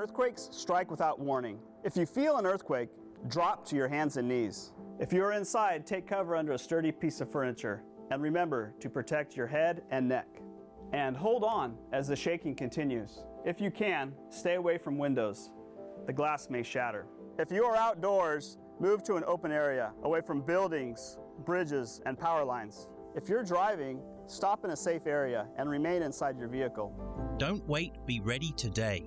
Earthquakes strike without warning. If you feel an earthquake, drop to your hands and knees. If you are inside, take cover under a sturdy piece of furniture. And remember to protect your head and neck. And hold on as the shaking continues. If you can, stay away from windows. The glass may shatter. If you are outdoors, move to an open area, away from buildings, bridges, and power lines. If you're driving, stop in a safe area and remain inside your vehicle. Don't wait, be ready today.